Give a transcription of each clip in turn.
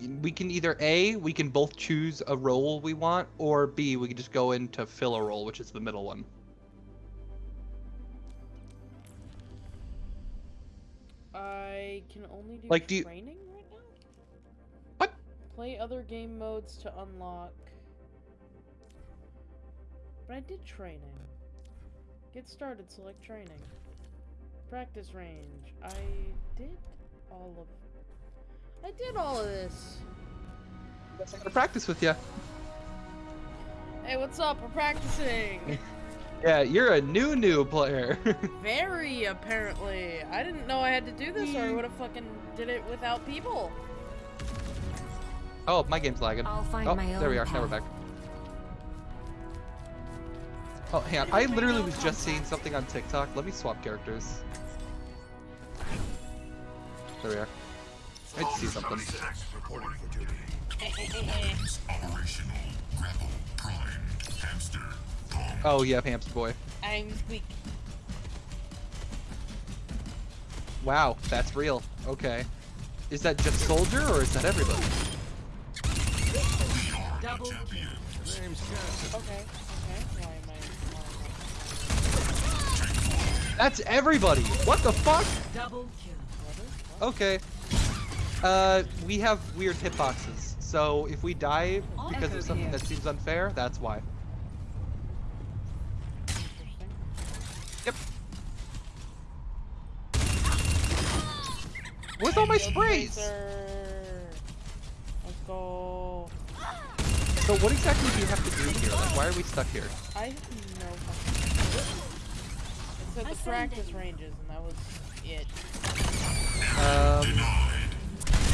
we can either A, we can both choose a role we want, or B, we can just go into fill a role, which is the middle one. I can only do Like, do you- training right now. What? Play other game modes to unlock. But I did training. Get started, select training. Practice range. I did all of. I did all of this. Guess I'm gonna practice with you. Hey, what's up? We're practicing. Yeah, you're a new new player. Very apparently. I didn't know I had to do this, or I would have fucking did it without people. oh, my game's lagging. I'll find oh, my there we own are. Now we're back. Oh, hang on. I literally was just seeing something on TikTok. Let me swap characters. There we are. I had to see something. Reporting for duty. Operational. Grapple. Prime. Hamster. Bomb. Oh, yeah, Hamster Boy. I'm weak. Wow, that's real. Okay. Is that just Soldier, or is that everybody? Double Champion. Okay. Okay. Why am I? Why That's everybody! What the fuck? double kill. Okay. Uh, we have weird hitboxes. So if we die because of something that seems unfair, that's why. Yep. Where's all my sprays? Let's go. So what exactly do you have to do here? Like, why are we stuck here? I have no fucking. It said the practice ranges, and that was it. Um,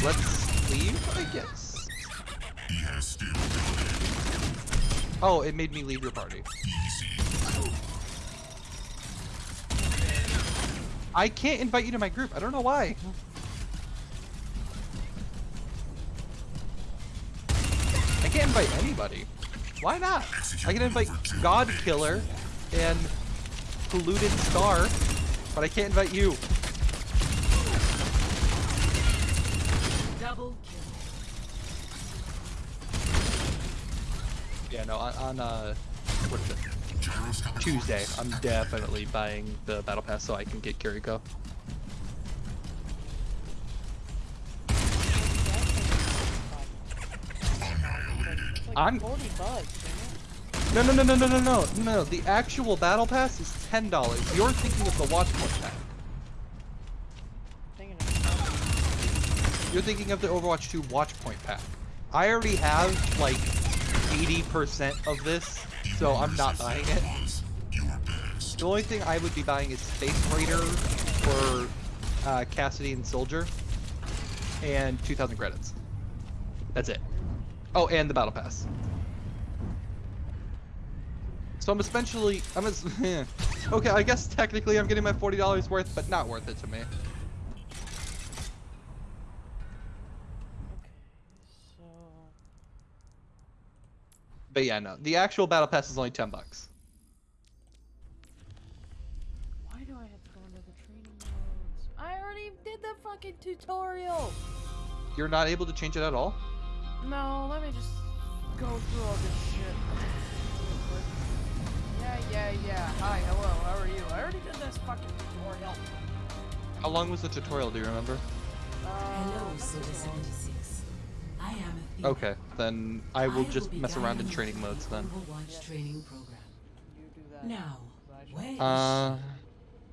let's leave, I guess. He has still Oh, it made me leave your party. Easy. I can't invite you to my group. I don't know why. I can't invite anybody. Why not? I can invite God Killer and Polluted Star, but I can't invite you. Double kill. Yeah, no, on, uh, what is it? Tuesday, I'm definitely buying the Battle Pass so I can get Kiriko. I'm- 40 bucks. No, no, no, no, no, no, no, no. The actual Battle Pass is ten dollars. You're thinking of the Watchpoint pack. You're thinking of the Overwatch 2 Watchpoint pack. I already have like 80% of this, so I'm not buying it. Was your best. The only thing I would be buying is Space Raider for uh, Cassidy and Soldier, and 2,000 credits. That's it. Oh, and the Battle Pass. So I'm essentially, I'm as, okay. I guess technically I'm getting my $40 worth, but not worth it to me. So. But yeah, no, the actual Battle Pass is only 10 bucks. Why do I have to go into the training modes? I already did the fucking tutorial! You're not able to change it at all. No, let me just go through all this shit. Yeah, yeah, yeah. Hi, hello, how are you? I already did this fucking tutorial. How long was the tutorial? Do you remember? Uh, Hello, not I am Athena. Okay, then I will just be mess around in training you modes then. Overwatch Yes. training program. You do that. Now, I should- where is Uh,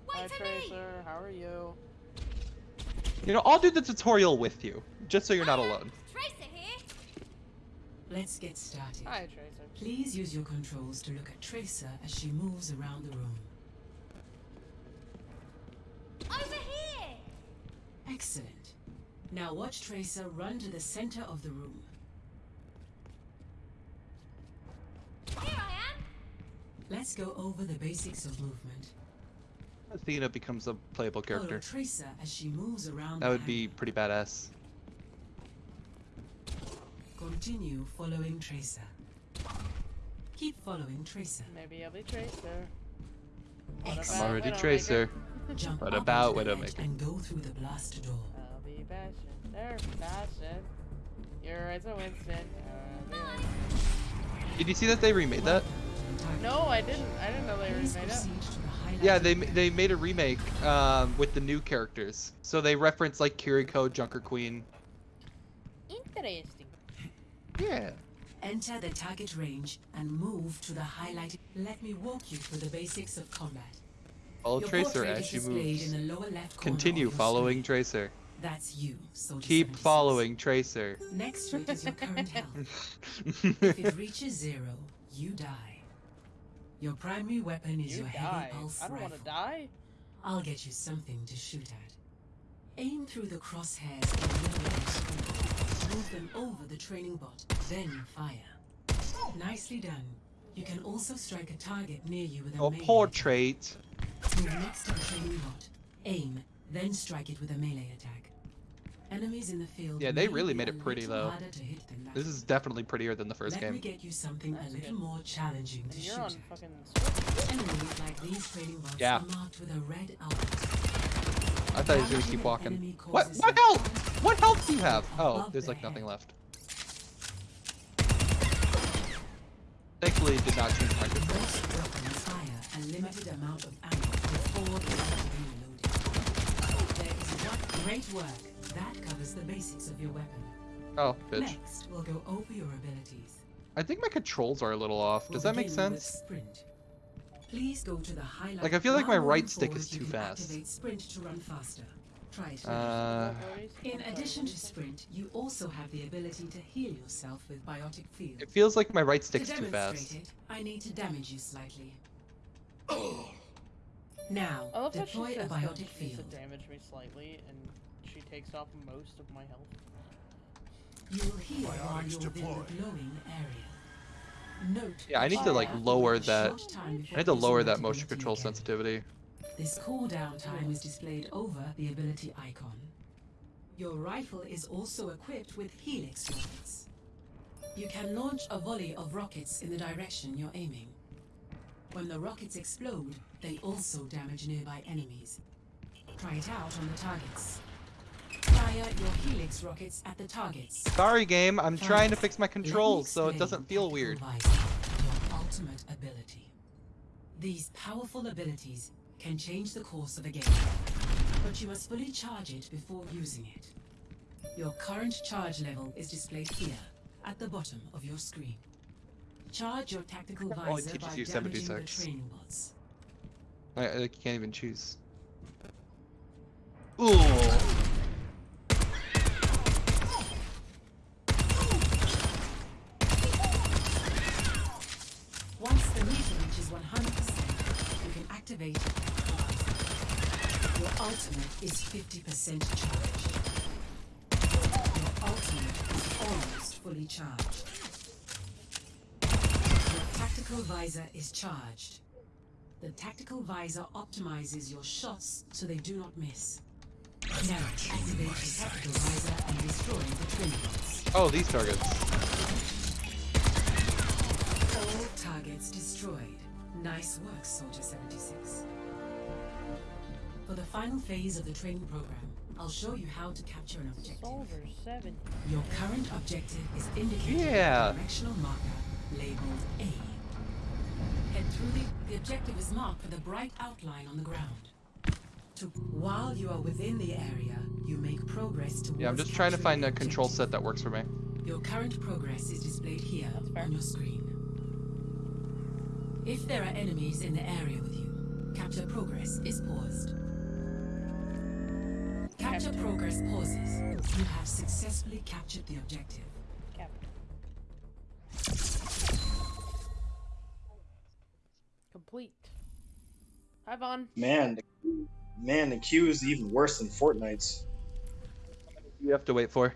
Hi, Tracer, how are you? you know, I'll do the tutorial with you, just so you're not alone. Tracer here. Let's get started. Hi, Tracer. Please use your controls to look at Tracer as she moves around the room. Over here. Excellent. Now watch Tracer run to the center of the room. Here I am. Let's go over the basics of movement. Athena becomes a playable Follow character. Tracer as she moves around That would be pretty badass. Continue following Tracer. Keep following Tracer. Maybe I'll be Tracer. I'm already Widowmaker. Tracer. Jump What about onto Widowmaker? and go through the blast door. I'll be bashing. There. You're right, so Winston. Uh. Did you see that they remade that? no, I didn't. I didn't know they remade it. proceed to the highlighted Yeah, they they made a remake um, with the new characters. So they reference like Kiriko, Junker Queen. Interesting. Yeah. Enter the target range and move to the highlighted. Let me walk you through the basics of combat. Follow Tracer portrait as is she moves. In the lower left Continue following screen. Tracer. That's you. Soldier Keep 76. following Tracer. Next rate is your current health. If it reaches zero, you die. Your primary weapon is You your die. heavy pulse I don't want to die. I'll get you something to shoot at. Aim through the crosshairs in the middle of the screen. Move them over the training bot, then fire. Nicely done. You can also strike a target near you with a Oh, melee portrait. attack. Move next to the training bot. Aim, then strike it with a melee attack. Enemies in the field. Yeah, they really made it pretty, though. harder to hit than that. This is definitely prettier than the first Let me game. get you something a little more challenging to shoot you're on at. fucking Enemies like these training bots Yeah. are marked with a red output. I thought he was gonna keep walking. What? What health? What health do you have? Oh, there's like nothing left. Thankfully, it did not change my control. Most weapons fire a limited amount of ammo before they are reloaded. There is one great work. That covers the basics of your weapon. Oh, bitch. Next, we'll go over your abilities. I think my controls are a little off. We'll Does that make sense? Sprint. Please go to the highlight. Like, I feel like my right stick is you too can fast. Activate sprint to run faster. Try it. Uh, In addition to sprint, you also have the ability to heal yourself with biotic field. it feels like my right stick's to too fast. it, I need to damage you slightly. Now, I love how deploy a biotic she field. to damage me slightly, and she takes off most of my health. You'll heal while Biotics you're within deployed. the glowing area. Note Yeah, I need to, like, lower that- short time before I need to lower that that motion control again. sensitivity. This cooldown time is displayed over the ability icon. Your rifle is also equipped with helix rockets. You can launch a volley of rockets in the direction you're aiming. When the rockets explode, they also damage nearby enemies. Try it out on the targets. Fire your helix rockets at the targets. Sorry, game. I'm Fine. trying to fix my controls so it doesn't feel weird. Your ultimate ability. These powerful abilities can change the course of a game, but you must fully charge it before using it. Your current charge level is displayed here, at the bottom of your screen. Charge your tactical oh, It visor teaches by you damaging the training bots. I, I can't even choose. Ooh. Once the meter reaches 100%, you can activate your tactical visor. Your ultimate is 50% charged. Your ultimate is almost fully charged. Your tactical visor is charged. The tactical visor optimizes your shots so they do not miss. Now activate your tactical visor and destroy the twin bots. Oh, these targets. All targets destroyed. Nice work, Soldier 76. For the final phase of the training program, I'll show you how to capture an objective. Soldier 7. Your current objective is indicated Yeah. with a directional marker labeled A. Head through the, the objective is marked with a bright outline on the ground. To, while you are within the area, you make progress towards Yeah, I'm just trying to find a control objective. set that works for me. Your current progress is displayed here on your screen. If there are enemies in the area with you, capture progress is paused. Capture Capture. progress pauses. You have successfully captured the objective. Captain. Complete. Hi, Vaughn. Man, the, man, the queue is even worse than Fortnite's. You have to wait for.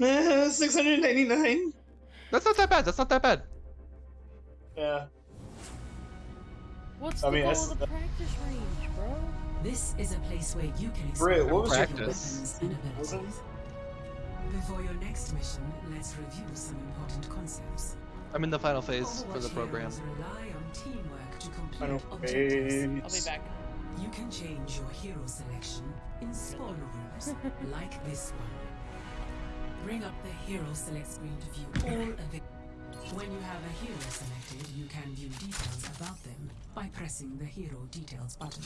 Eh, 699. That's not that bad. That's not that bad. Yeah. What's I the mean, goal that's- of the practice range, bro? This is a place where you can explore what was your your practice? weapons and abilities. Before your next mission, let's review some important concepts. I'm in the final phase for the program. rely on teamwork to complete Final objectives. I'll be back. You can change your hero selection in spawn rooms, like this one. Bring up the hero select screen to view all available. When you have a hero selected, you can view details about them by pressing the hero details button.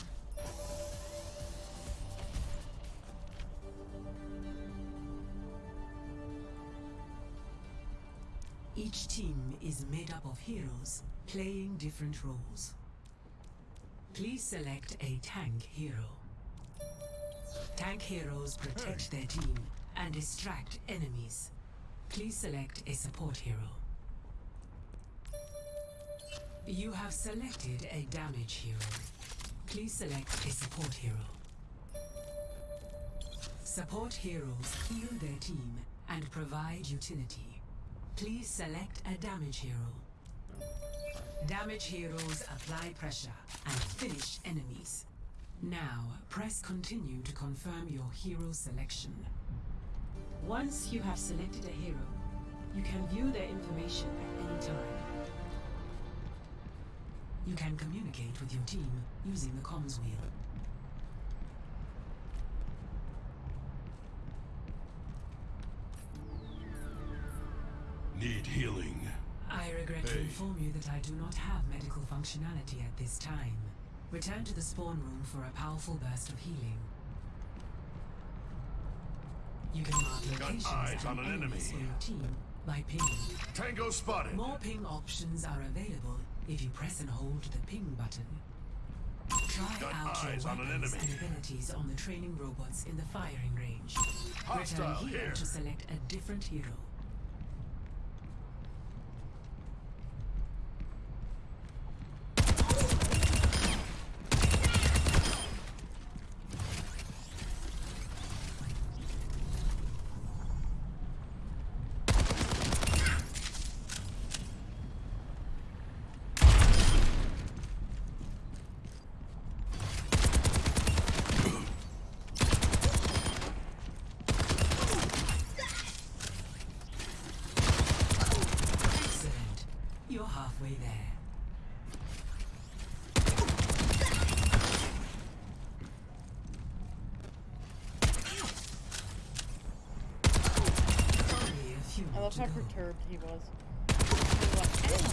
Each team is made up of heroes playing different roles. Please select a tank hero. Tank heroes protect their team and distract enemies. Please select a support hero. You have selected a damage hero. Please select a support hero. Support heroes heal their team and provide utility. Please select a damage hero. Damage heroes apply pressure and finish enemies. Now, press continue to confirm your hero selection. Once you have selected a hero, you can view their information at any time. You can communicate with your team using the comms wheel. Need healing. I regret to inform you that I do not have medical functionality at this time. Return to the spawn room for a powerful burst of healing. You can mark locations eyes and on an enemies enemy. for your team by pinging. Tango spotted. More ping options are available if you press and hold the ping button. Try Got out your eyes on an weapons and abilities on the training robots in the firing range. Return here here. to select a different hero. Excellent. You're halfway there. Only a few I more love to how go. Perturbed he was. He was like, "Ow."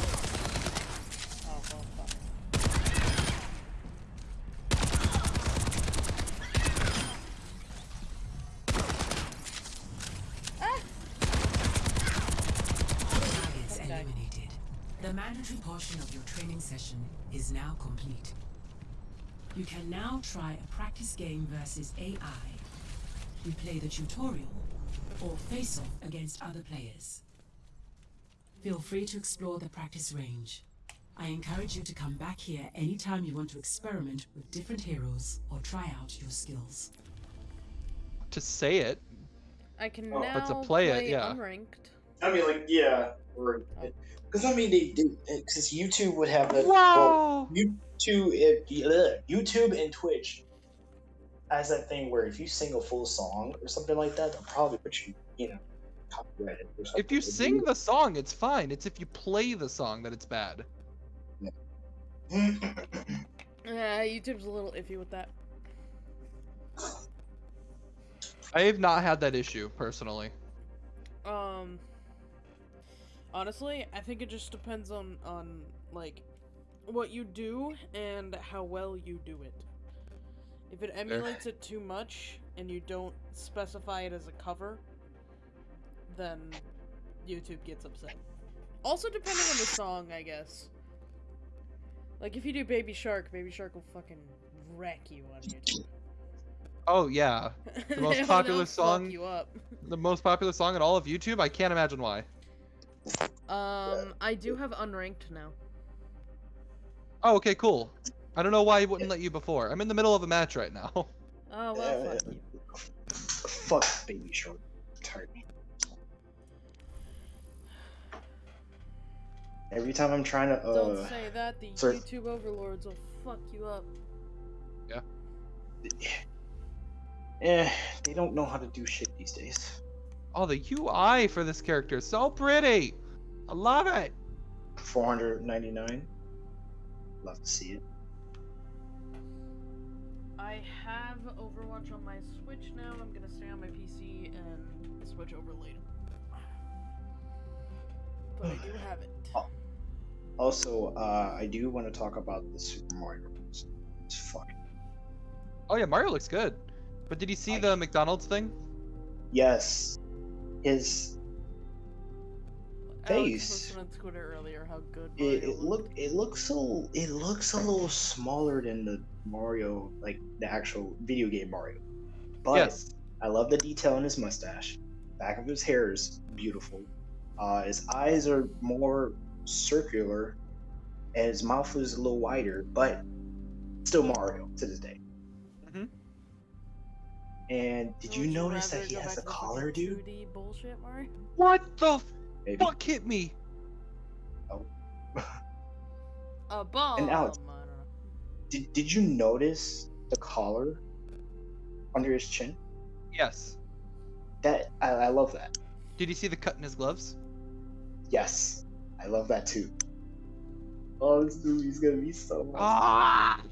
Oh, well, fuck. Ah! Okay. eliminated. The mandatory portion of your training session is now complete. You can now try a practice game versus AI. You play the tutorial or face off against other players. Feel free to explore the practice range. I encourage you to come back here anytime you want to experiment with different heroes or try out your skills. To say it, I can Oh, now but to play it, yeah. unranked. I mean, like, yeah, because I mean, they did because eh, YouTube would have that. Wow. Well, YouTube, it, ugh, YouTube and Twitch has that thing where if you sing a full song or something like that, they'll probably put you, you know, copyrighted. Or something. if you sing the song, it's fine. It's if you play the song that it's bad. Yeah, YouTube's a little iffy with that. I have not had that issue personally. Um, honestly, I think it just depends on on like what you do and how well you do it. If it emulates it too much and you don't specify it as a cover, then YouTube gets upset. Also, depending on the song, I guess. Like if you do Baby Shark, Baby Shark will fucking wreck you on YouTube. Oh yeah, The most They'll- popular fuck song- you up. the most popular song in all of YouTube. I can't imagine why. Um, I do have unranked now. Oh, okay, cool. I don't know why he wouldn't let you before. I'm in the middle of a match right now. Oh well, Uh, fuck you. Fuck Baby Shark. Tired Every time I'm trying to, Don't uh, say that. The sorry. YouTube overlords will fuck you up. Yeah. Eh, they don't know how to do shit these days. Oh, the UI for this character is so pretty. I love it. 499. Love to see it. I have Overwatch on my Switch now. I'm gonna stay on my PC and switch over later. But I do have it. Also, uh, I do want to talk about the Super Mario It's fucking Oh yeah, Mario looks good. But did you see I- the McDonald's thing? yes. His Alex Face. posted on Twitter earlier how good it, it looked. it looks so it looks a little smaller than the Mario like the actual video game Mario. But yes. I love the detail in his mustache. Back of his hair is beautiful. Uh, his eyes are more circular, and his mouth is a little wider, but still Mario to this day. Mhm. And did Would you notice rather that he has a collar, dude? Bullshit, Mario? What the Maybe. fuck hit me? Oh. A bomb. And Alex- I don't know. Did, did you notice the collar under his chin? Yes. That I, I love that. Did you see the cut in his gloves? Yes, I love that too. Oh, this movie's gonna be so. Awesome. Ah!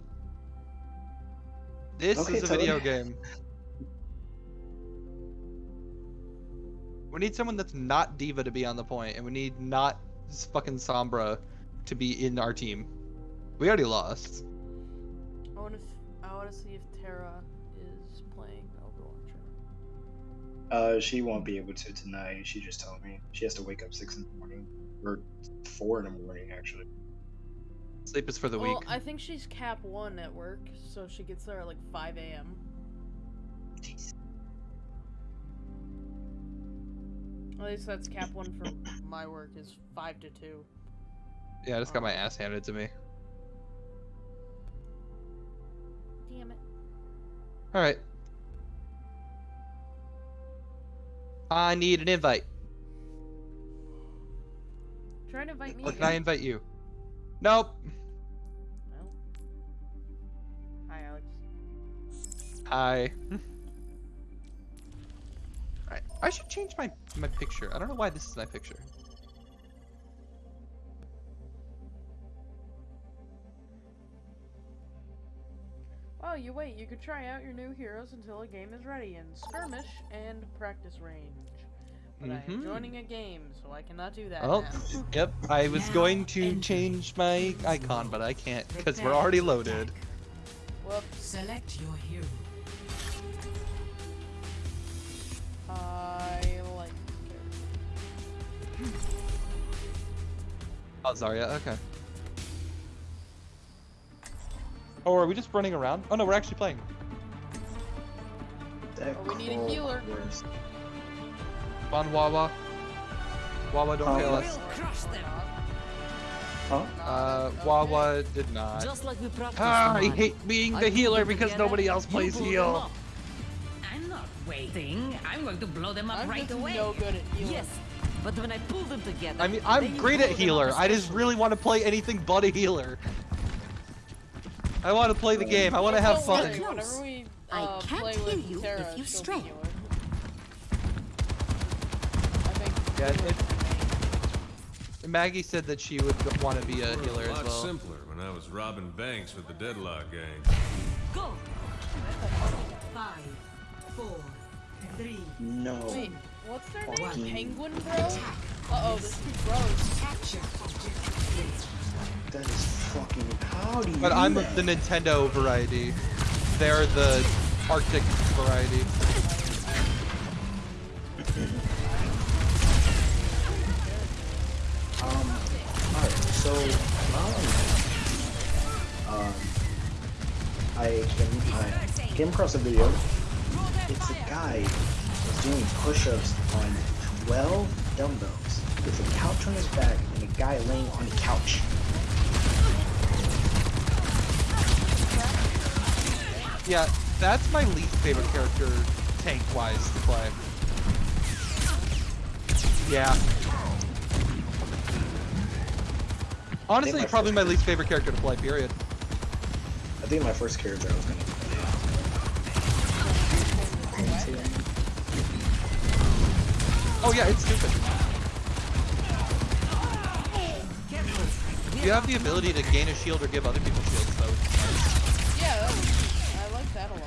This Okay, is a Toad. video game. We need someone that's not D.Va to be on the point, and we need not fucking Sombra to be in our team. We already lost. I want to. I want to see if Terra is playing Overwatch. Uh, she won't be able to tonight. She just told me she has to wake up six in the morning, or four in the morning actually. Sleep is for the week. well, weak. I think she's cap one at work, so she gets there at like 5 a.m. Jeez. At least that's cap one for my work is five to two. Yeah, I just got my ass handed to me. Damn it. Alright. I need an invite. Try to invite me. Can I invite you? Nope. Well. Hi, Alex. Hi. Alright, I should change my my picture. I don't know why this is my picture. Oh, you wait. You could try out your new heroes until a game is ready in skirmish and practice range. But I am Mhm. joining a game, so I cannot do that Oh, now. yep. I was Now going to enter change my icon, but I can't because we're already loaded. attack. Whoops. Select your hero. I like. Oh, Zarya. Okay. Oh, are we just running around? Oh no, we're actually playing. Oh, we need a healer. worst. Come on, Wawa. Wawa, don't Oh, fail what? us. Crush them. Huh? Uh, Wawa did not. Just like we. Ah, I hate being the pulled healer because nobody else plays heal. I'm not waiting. I'm going to blow them up I'm right away. no good at healing. Yes, but when I pull them together. I mean, I'm great at blow them up healer. I just really want to play anything but a healer. I want to play the game. I want to have fun. Whenever we I uh, can't play hear you Terra, if you she'll stray. healer. I think Yeah, healer it- is the main. Maggie said that she would want to be a It was healer a as lot well. simpler when I was robbing banks with the Deadlock gang. Go. Five, four, three, No. Wait, what's their name? Fucking- Penguin Bro? Uh oh, there's two bros. Capture That is fucking. How do you? But I'm that? the Nintendo variety. They're the Arctic variety. So. Um. I came, I came across a video. It's a guy that's doing push-ups on 12 dumbbells with a couch on his back and a guy laying on the couch. Yeah, that's my least favorite character tank-wise to play. Yeah. Honestly, my probably my least favorite character to play, period. I think my first character I was gonna play. Oh yeah, it's stupid. You have the ability to gain a shield or give other people shields, though. It's nice. Yeah, that was, I like that a lot.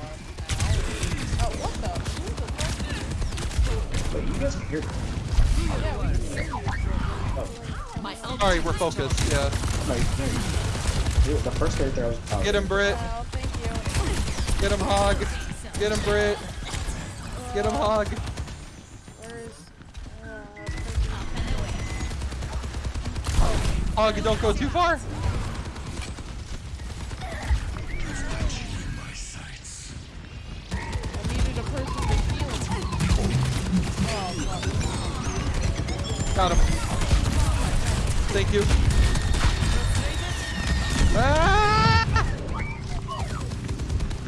Oh, what the? Who the fuck? But you guys can hear me. Yeah, we can hear you. Ult Sorry, we're focused. Yeah. Dude, the first character I was oh, Get him, Brit. Oh. Get him, Hog. Get him, Brit. Get him, Hog. Hog, don't go too far. You. Ah!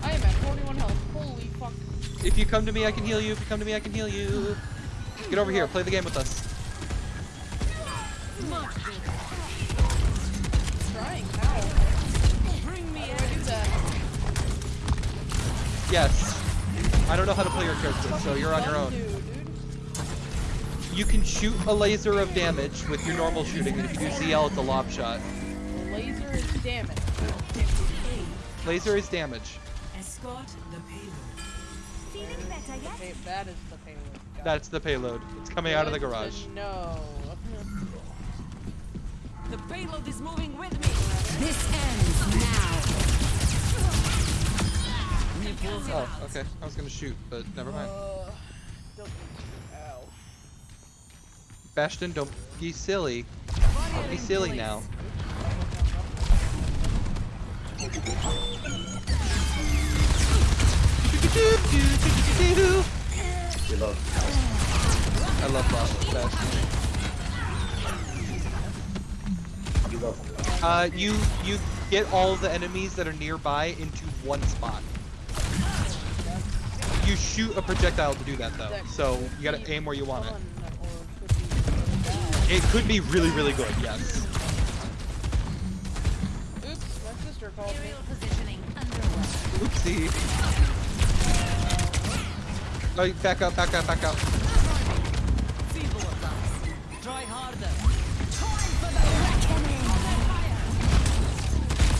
I am at 41 health. Holy fuck. If you come to me, I can heal you. If you come to me, I can heal you. Get over here. Play the game with us. Trying how? Bring me How do I do that? Yes. I don't know how to play your character, so you're on your own. Do, dude. You can shoot a laser of damage with your normal shooting, and if you do ZL, it's a lob shot. Laser is damage. Laser is damage. Escort the payload. Feeling better yet? Okay, that is the payload. Got That's the payload. It's coming out of the garage. No. The payload is moving with me. This ends now. Oh, okay. I was gonna shoot, but never mind. Oh. Uh, don't need to. Ow. Bastion, don't be silly. Don't be silly now. Reload. I love Ba- Bastion. You go. Uh, you you get all the enemies that are nearby into one spot. You shoot a projectile to do that though, so you gotta aim where you want it. fun, or could be really bad. It could be really, really good, yes. Oops, my sister called me. Oopsie. Oh, back up, back up, back up.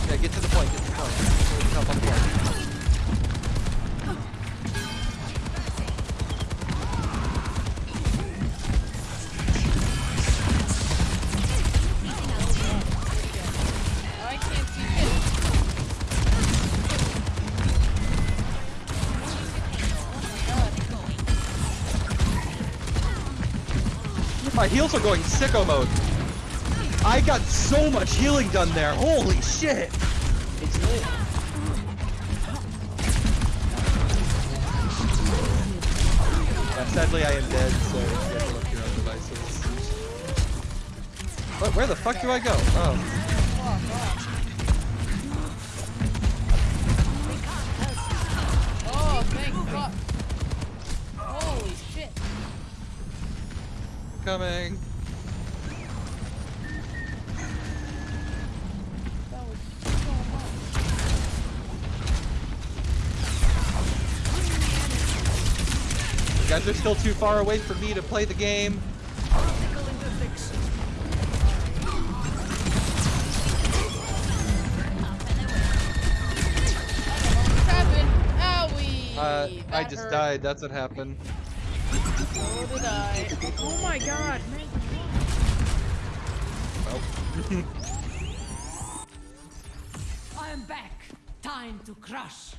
Yeah, get to the point, get to the point. The point. Heals are going sicko mode. I got so much healing done there. Holy shit. It's lit. Yeah, sadly, I am dead, so you have to look your own devices. What, where the fuck do I go? Oh. You guys are still too far away for me to play the game. What's happened? Owie! Uh, I just hurt. died. That's what happened. So did I. Oh my god, man. Well, I am back. Time to crush.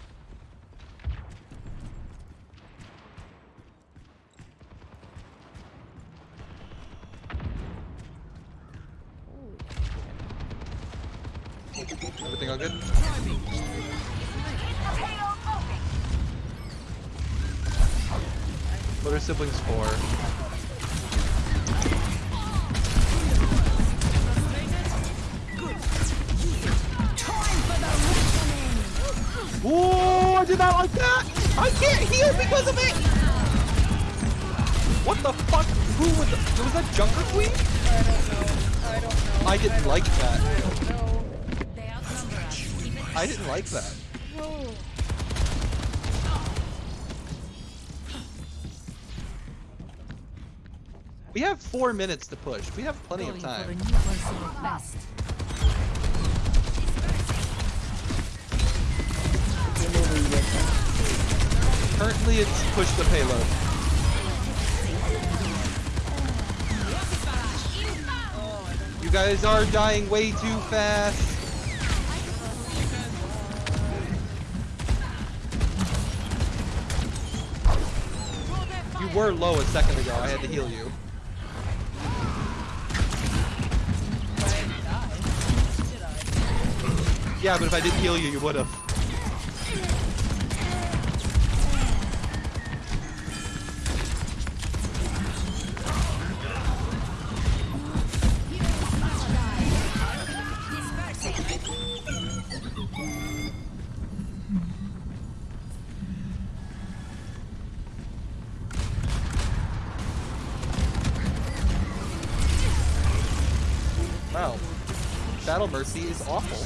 I did not like that! I can't heal because of it! What the fuck? Who was that? Was that Junker Queen? I don't know. I don't know. I didn't like that. I don't know. They outnumber us. I didn't like that. We have four minutes to push. We have plenty of Going for a time. Currently, it's push the payload. You guys are dying way too fast. You were low a second ago. I had to heal you. Yeah, but if I didn't heal you, you would is awful.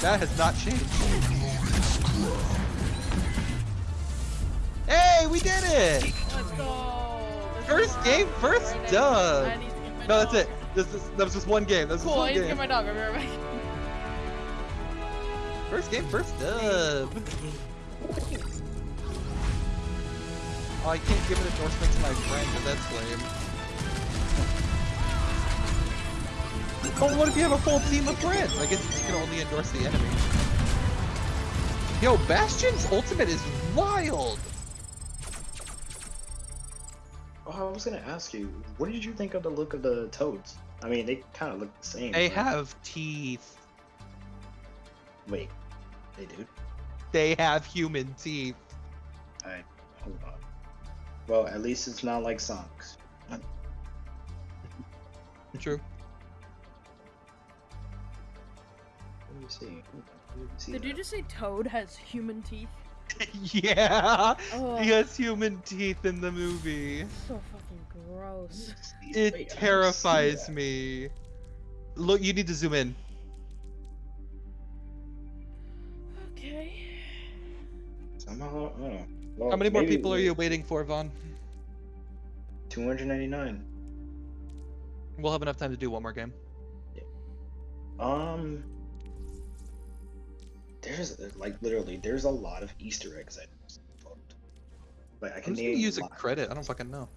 That has not changed. Hey, we did it! Let's go. First game, first Right, dub. I need to get my No, that's it. This is, that was just one game. That was Cool, just I one need to get my dog. I'll be right back. First game, first dub. Oh, I can't give an endorsement to my friend, but that's lame. Oh, what if you have a full team of friends? I guess you can only endorse the enemy. Yo, Bastion's ultimate is wild. Oh, I was gonna ask you, what did you think of the look of the toads? I mean, they kind of look the same. They but- have teeth. Wait, they do. They have human teeth. Alright, hold on. Well, at least it's not like Sonic's. True. See. Let me see Did you just say Toad has human teeth? yeah. Oh. He has human teeth in the movie. So fucking gross. It don't terrifies me. Look, you need to zoom in. Okay. Somehow, oh. Well, How many more maybe people are you waiting for, Vaughn? 299. We'll have enough time to do one more game. Um, there's like literally there's a lot of Easter eggs I looked. Like I I'm can just gonna use a lot. credit. I don't fucking know.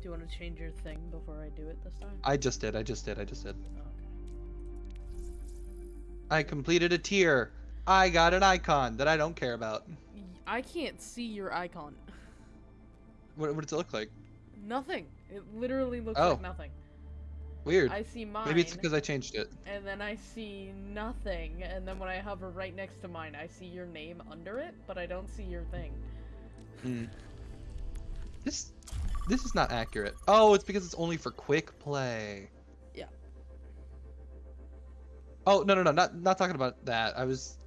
Do you want to change your thing before I do it this time? I just did. I just did. I just did. Oh, okay. I completed a tier. I got an icon that I don't care about. I can't see your icon. What, what does it look like? Nothing. It literally looks Oh. like nothing. Weird. I see mine. Maybe it's because I changed it. and then I see nothing, and then when I hover right next to mine, I see your name under it, but I don't see your thing. Hmm. This this is not accurate. Oh, it's because it's only for quick play. Yeah. Oh no no no not not talking about that. I was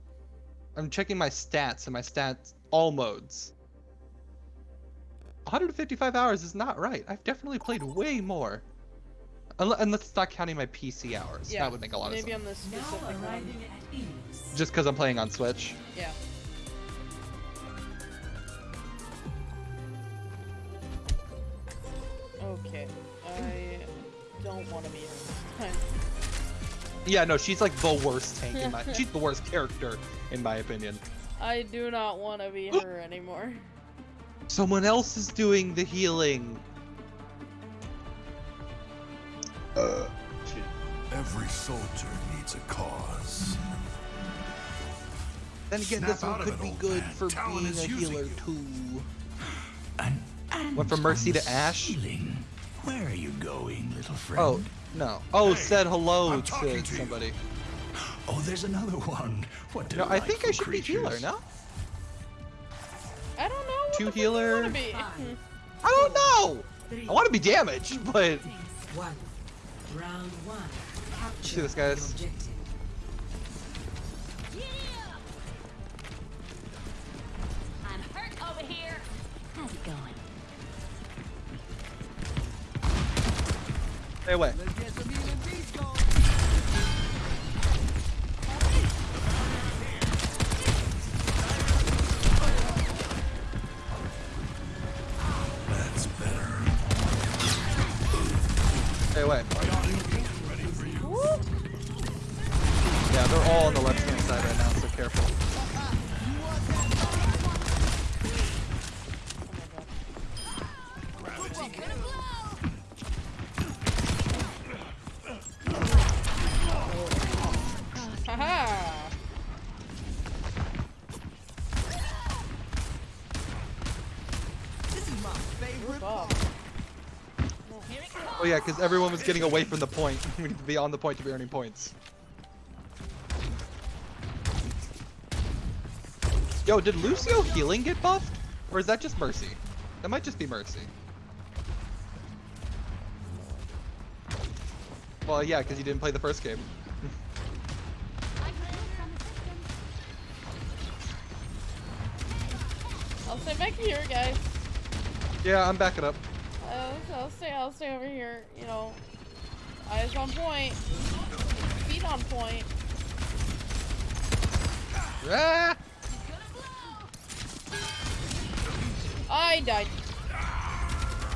I'm checking my stats and my stats all modes. 155 hours is not right. I've definitely played way more. Unle- And let's not counting my PC hours. Yeah. That would make a lot of Maybe sense. on this Now specific one. arriving at Enos. Just because I'm playing on Switch. Yeah. Okay. I don't want to be here this time. Yeah, no, she's like the worst tank in my. she's the worst character in my opinion. I do not want to be her anymore. Someone else is doing the healing. Every soldier needs a cause. Then again, Snap this one could be good man. for Talon being a healer you. too. And, and Went from Mercy to Ashe? ceiling. Where are you going, little friend? Oh no! Oh, Hey, said hello I'm to talking to you. somebody. Oh, there's another one. What No, I think I delightful should be healer. creatures. No, I don't know. Two the healer. I be. Hmm. I don't know. Three, I want to be damaged, but one. Round one. Do this, guys. the objective. I'm hurt over here. How's it going? stay away. Yeah, because everyone was getting away from the point. we need to be on the point to be earning points. Yo, did Lucio healing get buffed? Or is that just Mercy? That might just be Mercy. Well, yeah, because you didn't play the first game. I'll stay back here, guys. Yeah, I'm backing up. I'll, I'll stay. I'll stay over here. You know, eyes on point, feet on point. Ah! I died.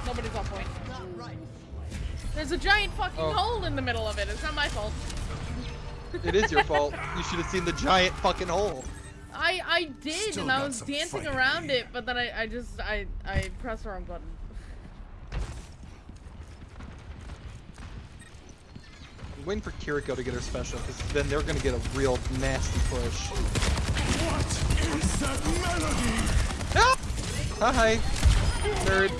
Nobody's on point. There's a giant fucking Oh. hole in the middle of it. It's not my fault. It is your fault. You should have seen the giant fucking hole. I I did, Still and I was dancing around you. it, but then I I just I I pressed the wrong button. Waiting for Kiriko to get her special, because then they're gonna get a real nasty push. What is that melody? Ah! Hi, nerd.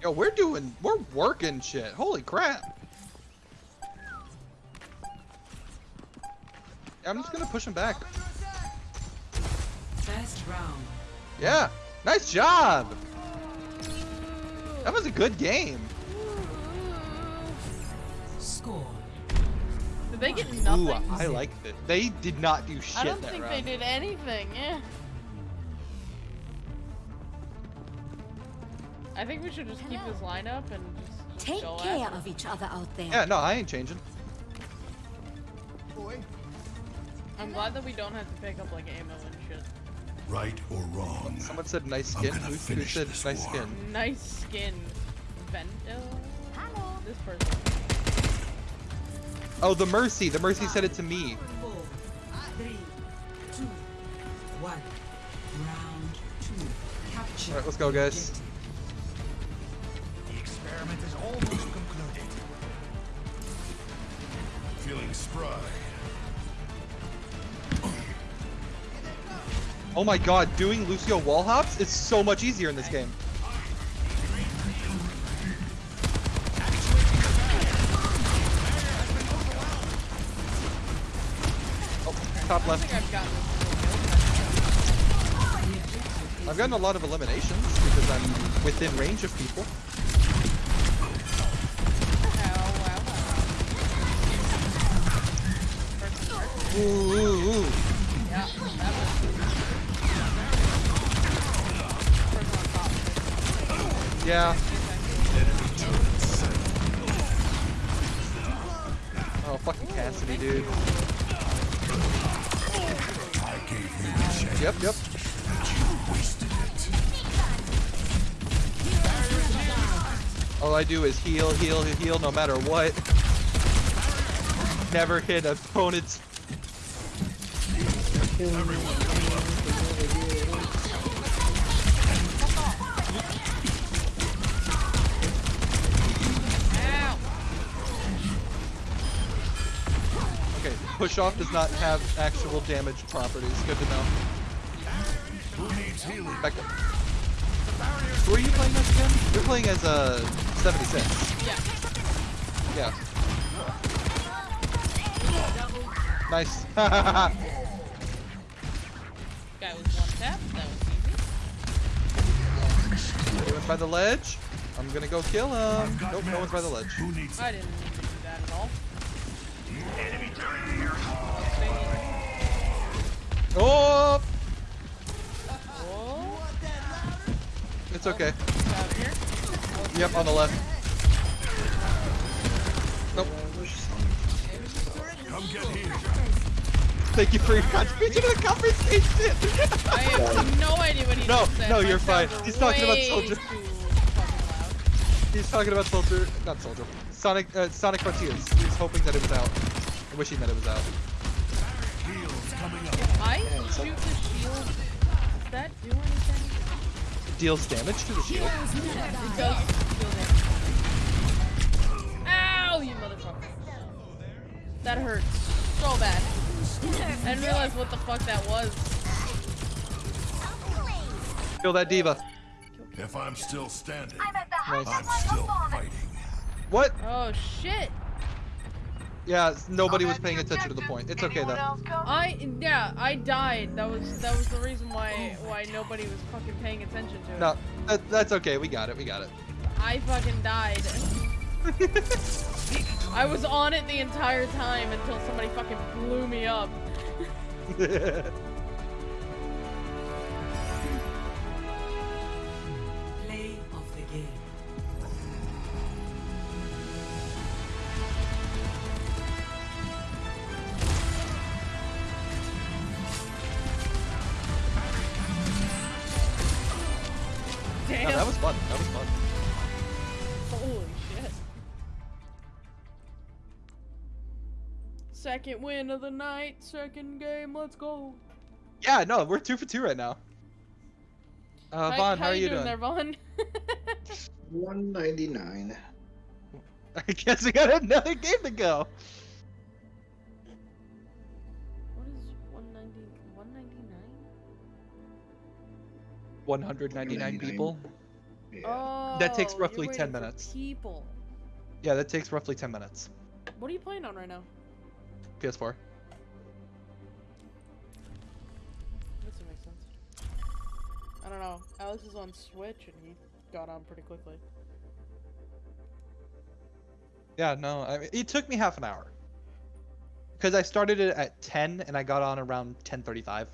Yo, we're doing, we're working shit. Holy crap. I'm just gonna push him back. First round. Yeah, nice job. That was a good game. Score. Did they get nothing? Ooh, I like it. They did not do shit I don't that think round. they did anything. Yeah. I think we should just keep this lineup and just Take care of each other out there. Yeah, no, I ain't changing. I'm glad that we don't have to pick up like ammo and shit. Right or wrong? Someone said nice skin. Who, who said nice war. skin? Nice skin. Vento. Hello. This person. Oh, the Mercy. The Mercy said it to me. Four, three, two, one. Round two. Capture. Alright, let's go, guys. The experiment is almost concluded. Feeling spry. Oh my god, doing Lucio wall hops is so much easier in this game. Oh, top left. I've gotten a lot of eliminations because I'm within range of people. Wow. Ooh, Yeah. Oh, fucking Cassidy, dude. Yep, yep. All I do is heal, heal, heal, no matter what. Never hit opponent's. Ow! Push off does not have actual damage properties. Good to know. Who? Back up. Who are you playing as again? You're playing as a 76. Yeah. Yeah. Nice. Guy was one tap. That was easy. He went by the ledge. I'm gonna go kill him. Nope, no one's by the ledge. I didn't Oh! Oh, It's okay. Yep, on the left. Nope. Come get here. Thank you for your contribution to the conversation. I have no idea what he No, just said. no, My you're fine. He's talking about soldier. He's talking about Soldier, not Soldier. Sonic, uh, Sonic Frontiers. He was hoping that it was out. And wishing that it was out shoot the shield, does that do anything? It deals damage to the shield? Yeah, it does deal damage. Ow, you motherfucker. That hurts so bad. I didn't realize what the fuck that was. Kill that D.Va. If I'm still standing, I'm, I'm still fighting. What? Oh shit. Yeah, nobody was paying attention to the point. It's okay though. I yeah, I died. That was that was the reason why why nobody was fucking paying attention to it. No, that, that's okay. We got it. We got it. I fucking died. I was on it the entire time until somebody fucking blew me up. Second win of the night, second game, let's go. Yeah, no, we're two for two right now. Uh, Vaughn, how, are you doing? there, Vaughn? 199. I guess we got another game to go. what is 190, 199? 199 199. people. Yeah. Oh, That takes you're roughly waiting 10 for minutes. People. Yeah, that takes roughly 10 minutes. What are you playing on right now? PS4. This would make sense. I don't know. Alex is on Switch and he got on pretty quickly. Yeah, no, I mean, it took me half an hour. Because I started it at 10 and I got on around 10:35.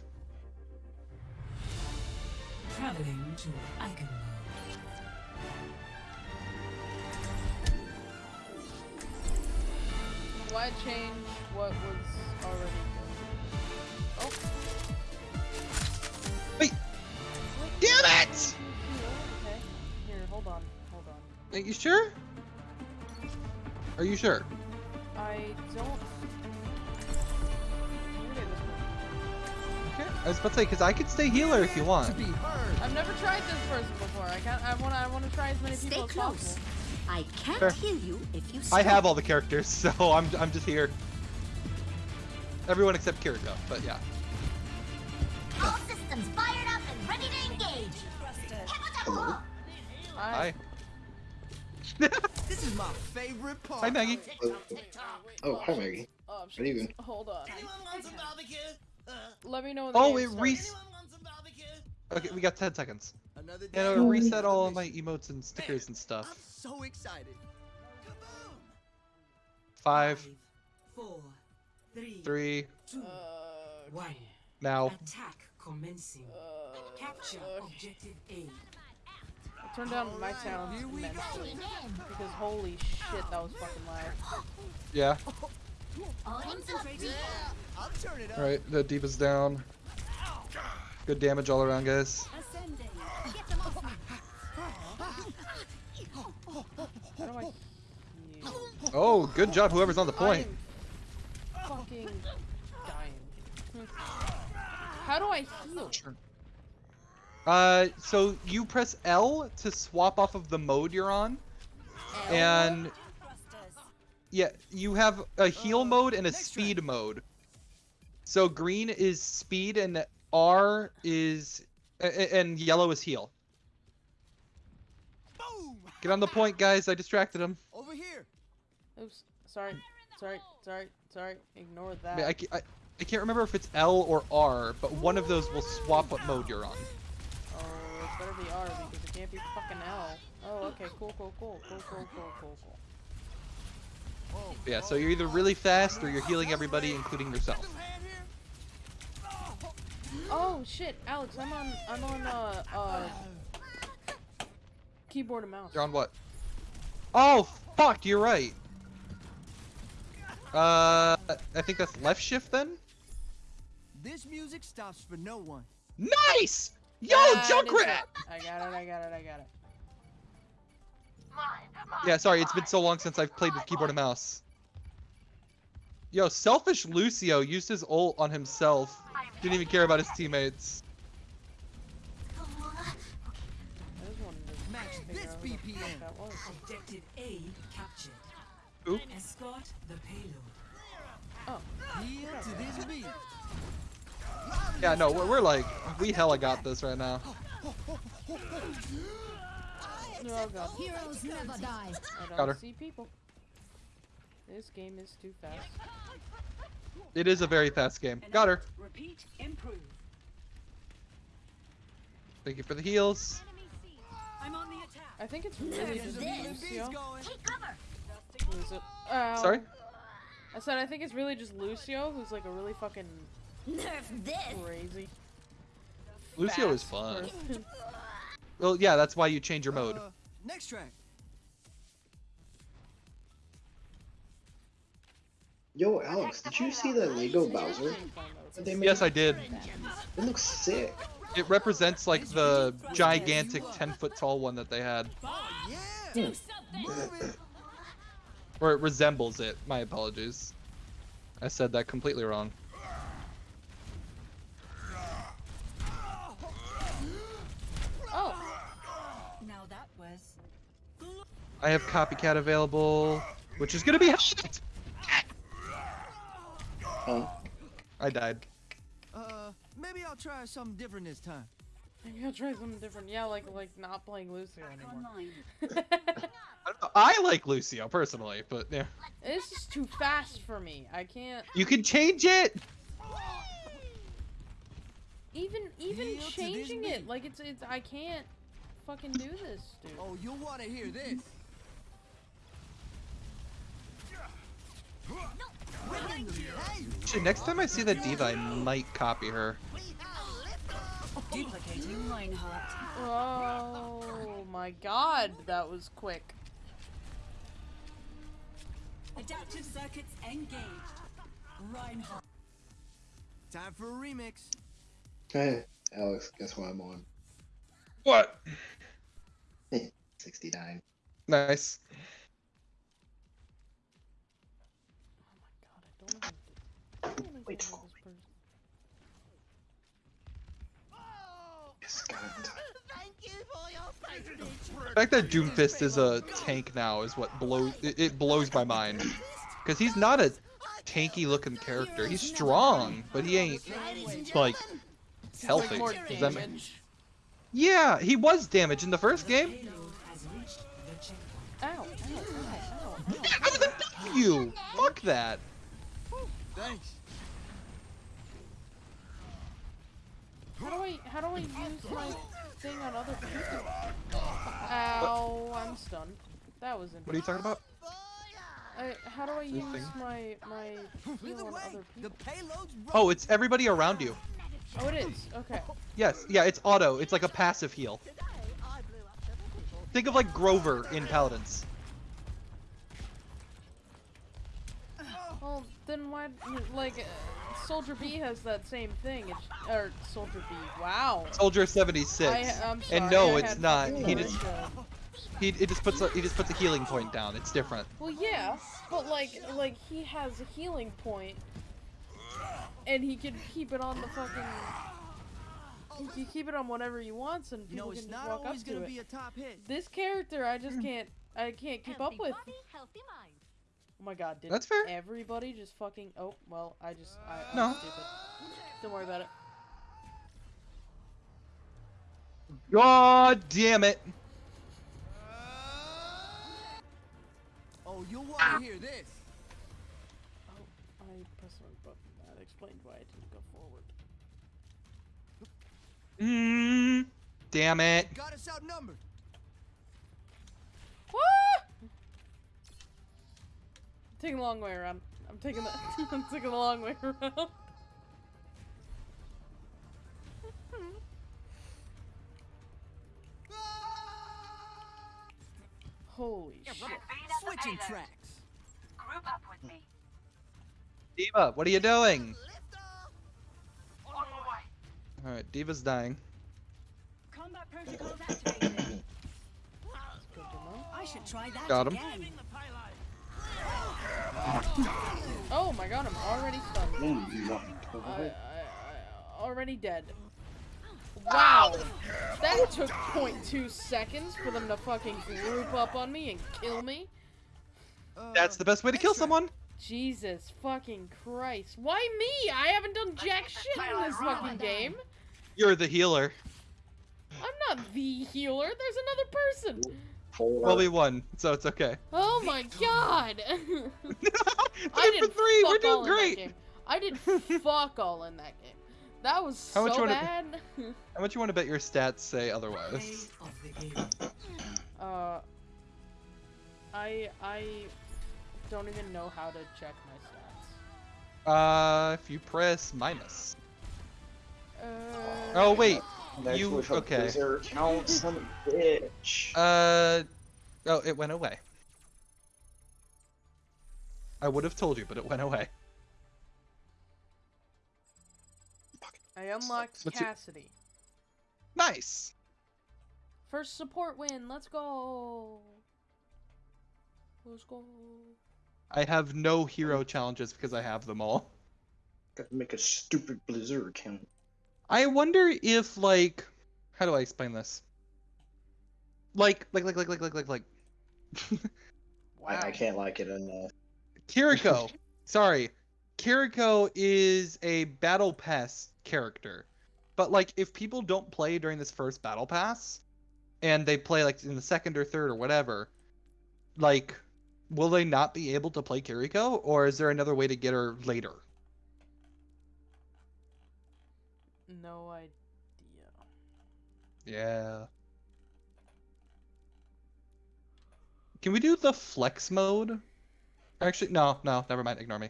Traveling to Icon Why change what was already good? Oh. Wait! Damn it! Okay. Here, hold on. Hold on. Are you sure? Are you sure? I don't. Maybe this one. Okay. I was about to say, because I could stay healer if you want. I've never tried this person before. I can't. I wanna. I wanna try as many Stay people as close. possible. I can't Fair. heal you if you I have all the characters, so I'm, I'm just here. Everyone except Kiriko, but yeah. All systems fired up and ready to engage. Hello? Hi. This is my favorite part. Hi, Maggie. Oh, hi Maggie. Oh, Good evening. Hold on. Anyone want some barbecue? Uh, Let me know when the Oh, game it starts. re- anyone want some barbecue? Okay, we got 10 seconds. Another day. And it'll reset all of my emotes and stickers and I'm stuff. so excited. Kaboom! Five, four, three, three, two, Uh, one. now. Attack commencing. uh, Capture uh, objective A. I turned down my sound immensely because holy shit, that was fucking loud. Yeah. Concentrating. I'll turn it up. Alright, the D.Va's down. Good damage all around, guys. Ascending. Get them off me. How do I? Oh, good job, whoever's on the point. I am fucking dying. How do I heal? Uh, so you press L to swap off of the mode you're on, and yeah, you have a heal mode and a speed mode. So green is speed and R is and yellow is heal. Get on the point, guys. I distracted him. Over here. Oops. Sorry. Sorry. Sorry. Sorry. Ignore that. I, I, I can't remember if it's L or R, but one of those will swap what mode you're on. Oh, it's better be R because it can't be fucking L. Oh, okay. Cool, cool, cool. Cool, cool, cool, cool, cool. But yeah, so you're either really fast or you're healing everybody, including yourself. Oh shit, Alex, I'm on I'm on uh uh Keyboard and mouse. You're on what? Oh, fuck, you're right. Uh, I think that's left shift then? This music stops for no one. Nice! Yo, That is Junkrat! I got it. I got it. I got it. Yeah, sorry, it's been so long since I've played with keyboard and mouse. Yo, selfish Lucio used his ult on himself. Didn't even care about his teammates. I just wanted to Match figure this out who the BPM. fuck that was. Objective A captured. Oop. Escort the payload. Oh. Heel to this beat. Yeah, no, we're, we're like, we hella got this right now. Oh god. Heroes never die. I don't Got her. see people. This game is too fast. It is a very fast game. Got her. Repeat, improve. Thank you for the heals. I'm on the attack. I think it's really just Lucio. going. Lucio. Ow. Sorry? I said I think it's really just Lucio, who's like a really fucking Nerf this. crazy. Lucio is fast fun. Well, yeah, that's why you change your mode. Uh, next track. Yo, Alex, did you see the Lego Bowser that they made? Yes, I did. It looks sick. It represents like the gigantic 10 foot tall one that they had. Yeah. Or it resembles it. My apologies. I said that completely wrong. Oh, Now that was. I have copycat available, which is gonna be hot. Huh? I died. Uh, maybe I'll try something different this time. maybe I'll try something different. Yeah, like like not playing Lucio anymore. I, don't I like Lucio personally, but yeah. it's just too fast for me. I can't You can change it. even even Yield changing it. Like it's it's I can't fucking do this, dude. Oh, you'll want to hear this. Actually, next time I see that D.Va, I might copy her. Duplicating Reinhardt. Oh my god, that was quick. Adaptive circuits engaged. Reinhardt. Time for a remix. Hey, Alex, guess what I'm on? What? 69. Nice. for your patronage. The fact that Doomfist is a tank now is what blows it, it blows my mind. Cause he's not a tanky looking character. He's strong, but he ain't like healthy. More Does that make- damage. Yeah, he was damaged in the first game. Payload has reached the checkpoint. Ow, ow, ow, ow. I was a you. Fuck that. Thanks. How do I how do I use my thing on other people? Ow, I'm stunned. That was interesting. What are you talking about? I, how do I use thing? my my heal on other people? Oh, it's everybody around you. Oh, it is. Okay. Yes, yeah, it's auto. It's like a passive heal. Think of like Grover in Paladins. Well, then why like uh, Soldier B has that same thing? It's or Soldier B. Wow. Soldier 76. I, I'm sorry, and no, I it's not. He just he it just puts a, he just puts a healing point down. It's different. Well, yeah, but like, like he has a healing point, and he can keep it on the fucking. He can keep it on whatever he wants, and You people know, it's can just not walk up always to gonna it. be a top hit. This character, I just can't, I can't keep up with. body, healthy mind. Oh my god, did That's fair. everybody just fucking? Oh, well, I just, I, I'm No. stupid. Don't worry about it. God damn it. Oh, you'll want to hear this. Oh, I pressed the wrong button. That explained why I didn't go forward. Mm, damn it. Got us outnumbered. Taking the long way around. I'm taking the I'm taking the long way around. Holy shit. Switching tracks. Group up with me. D.Va, what are you doing? Lift off. On my way. Alright, D.Va's dying. Combat protocols activated. Good to know. I should try that Got him. again. Oh my god, I'm already stunned. I, I, I already dead. Wow! That took 0.2 seconds for them to fucking group up on me and kill me. That's the best way to kill someone. Jesus fucking Christ. Why me? I haven't done jack shit in this fucking game. You're the healer. I'm not the healer. There's another person. Well, we won, so it's okay. Oh my god. I Three did for three, we're doing all great. I did fuck all in that game. That was How much so you wanna- bad. How much you want to bet your stats say otherwise? uh, I I don't even know how to check my stats. Uh, if you press minus. Uh, Oh wait, Next you with a okay? Blizzard count, son of a bitch. Uh, oh, it went away. I would have told you, but it went away. I unlocked What's your- Cassidy. Nice. First support win. Let's go. Let's go. I have no hero challenges because I have them all. Gotta make a stupid Blizzard account. I wonder if like, how do I explain this? Like, like, like, like, like, like, like, like. I, I can't like it enough. Kiriko. Sorry. Kiriko is a battle pass character. But like if people don't play during this first battle pass and they play like in the second or third or whatever, like will they not be able to play Kiriko or is there another way to get her later? No idea. Yeah. Can we do the flex mode? Actually, no, no, never mind. Ignore me.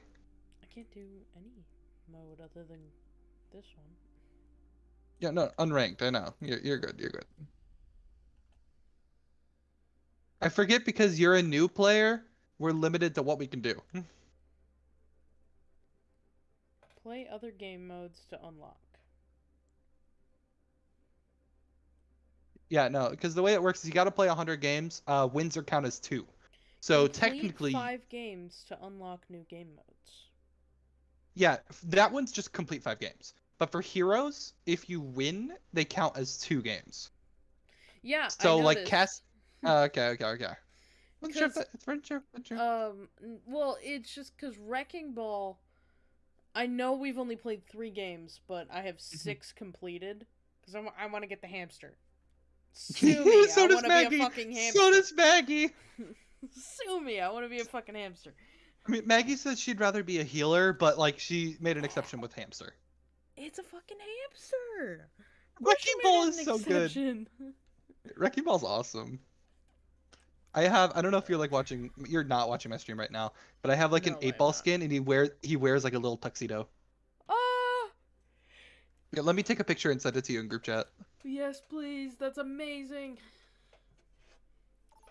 I can't do any mode other than this one. Yeah, no, unranked. I know. You're you're good. You're good. I forget because you're a new player. We're limited to what we can do. Play other game modes to unlock. Yeah, no, because the way it works is you got to play 100 games. Uh, wins are count as two. So technically, five games to unlock new game modes. yeah, that one's just complete five games. But for heroes, if you win, they count as two games. Yeah. So I like. Cass. Uh, okay, okay, okay. Wasn't sure if 'Cause- that- it's very sure, very sure. Um. Well, it's just because Wrecking Ball. I know we've only played three games, but I have Mm-hmm. six completed because I want to get the hamster. Sue me! so I does want to Maggie. be a fucking hamster. So does Maggie. Sue me! I want to be a fucking hamster. I mean, Maggie says she'd rather be a healer, but like she made an exception with hamster. It's a fucking hamster. Wrecking Ball an is so good. Wrecking Ball's awesome. I have I don't know if you're like watching you're not watching my stream right now, but I have like an No, eight ball not. skin and he wears he wears like a little tuxedo. Ah! Yeah, let me take a picture and send it to you in group chat. Yes, please. That's amazing.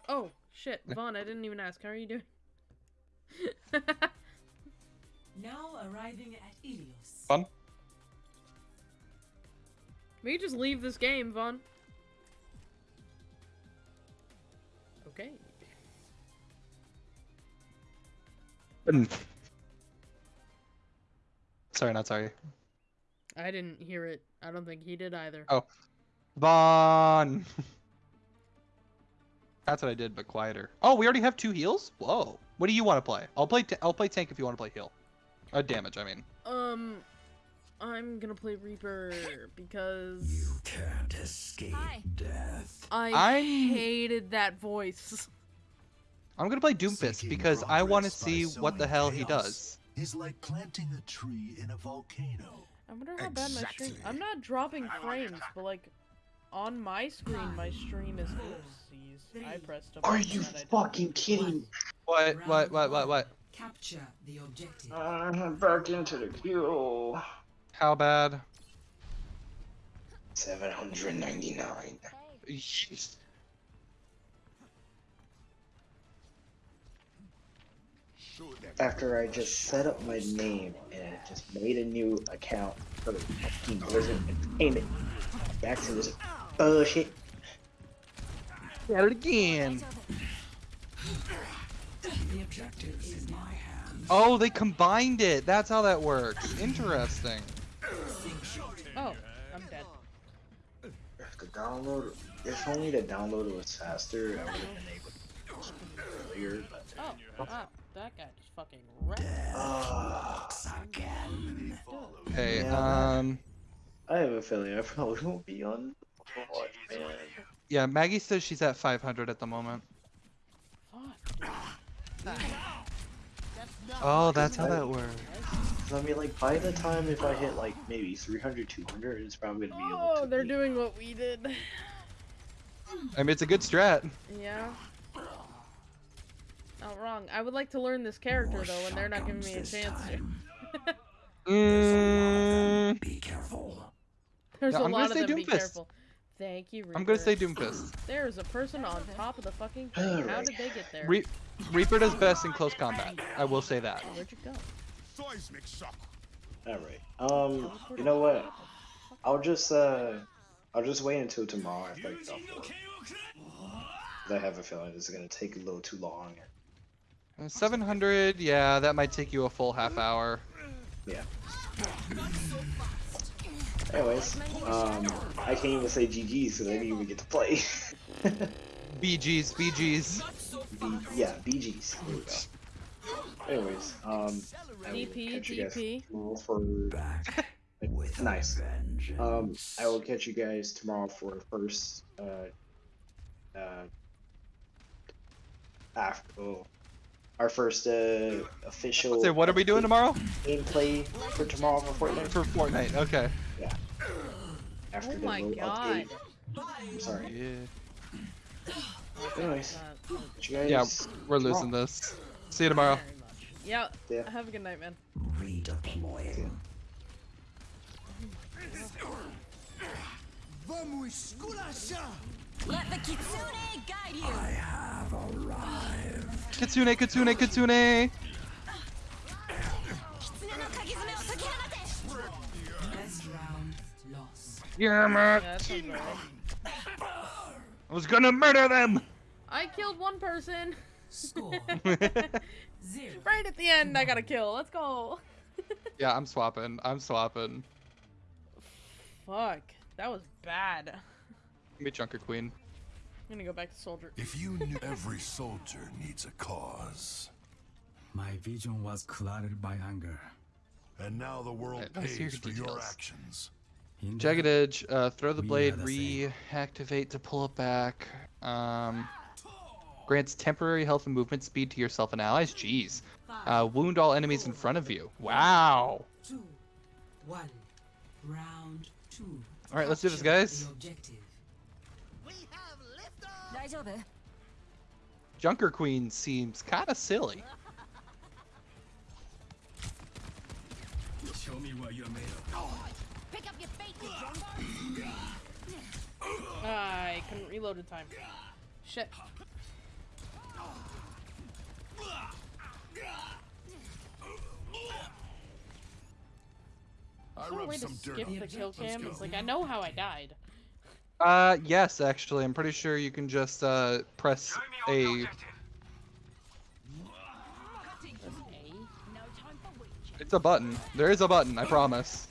Oh shit, Vaughn! I didn't even ask. How are you doing? Now arriving at Ilios. Fun. We could just leave this game, Vaughn. Okay. Mm. Sorry, not sorry. I didn't hear it. I don't think he did either. Oh. Vaughn. That's what I did, but quieter. Oh, we already have two heals. Whoa. What do you want to play? I'll play. T- I'll play tank if you want to play heal. Uh, damage. I mean. Um, I'm gonna play Reaper because You Can't escape death. I I'm- hated that voice. I'm gonna play Doomfist Seeking because I want to see what the sowing hell he does. Is like planting a tree in a volcano. I wonder how bad my stream. I'm not dropping frames, but like on my screen, my stream is. Oopsies. I pressed a Are you that I didn't- fucking kidding? Me? What? What? What? What? What? Capture the objective. Uh, I'm back into the queue. How bad? 799. Yeesh. After I just set up my name and I just made a new account for the fucking Blizzard Entertainment. Back to this bullshit. At it again. The objective is in my hands. Oh, they combined it. That's how that works. Interesting. Oh, I'm dead. If the download, if only the download was faster, I would have been able to earlier. But Oh, wow. That guy just fucking wrecked. Okay, Yeah. um, I have a feeling I probably won't be on Overwatch, man. yeah, Maggie says she's at 500 at the moment. Oh, that's how that works. I mean, like, by the time if I hit, like, maybe 300, 200, it's probably gonna be able Oh, they're be- doing what we did. I mean, it's a good strat. Yeah. Not wrong. I would like to learn this character though, and they're not giving me a chance to. Mm, Be careful. There's Yeah, a I'm gonna lot of say them. Be Doomfist. careful. Thank you. Reaper. I'm gonna say Doomfist. There's a person on top of the fucking thing. How did they get there? Re Reaper does best in close combat. I will say that. Where'd you go? Seismic shock. Alright. Um, you know what? I'll just, uh, I'll just wait until tomorrow after I get off work. 'Cause I have a feeling this is gonna take a little too long. Uh, 700, yeah, that might take you a full half hour. Yeah. Anyways, um, I can't even say GG's because I didn't even get to play. BG's, BG's. B yeah, BG's. There we go. Anyways, um, I will DP, catch you guys DP. tomorrow for nice. Um, I will catch you guys tomorrow for first uh uh after oh, our first uh official. Say, what are we doing tomorrow? Gameplay for tomorrow for Fortnite. For Fortnite, okay. Yeah. After Oh my little god. update. I'm sorry. Yeah. Anyways, Uh, you guys. Yeah, we're tomorrow. losing this. See you tomorrow. Yeah. Yeah. Have a good night, man. Redeploying. Vamos esculachar! Let the kitsune guide you. I have arrived. Kitsune, Kitsune, Kitsune! Kitsune Yeah, Yeah, man. that. I was gonna murder them! I killed one person. Score zero. Right at the end, I got a kill. Let's go. yeah, I'm swapping. I'm swapping. Fuck. That was bad. Give me Junker Queen. I'm gonna go back to soldier. If you knew every soldier needs a cause, My vision was clouded by anger. and now the world Right, let's hear pays for your actions. In Jagged Edge, uh, throw the blade, are the reactivate to pull it back. Um, grants temporary health and movement speed to yourself and allies. Jeez. Uh, wound all enemies in front of you. Wow. Two, one. Round two. All right, let's do this, Capture guys. The objective. Daijoubu. Junker Queen seems kind of silly. Show me what you're made of. I couldn't reload in time. Shit. I Is there a way to some skip on the it. kill cam? It's like I know how I died. Uh, yes, actually, I'm pretty sure you can just uh. Press A. It's a button. There is a button. I promise.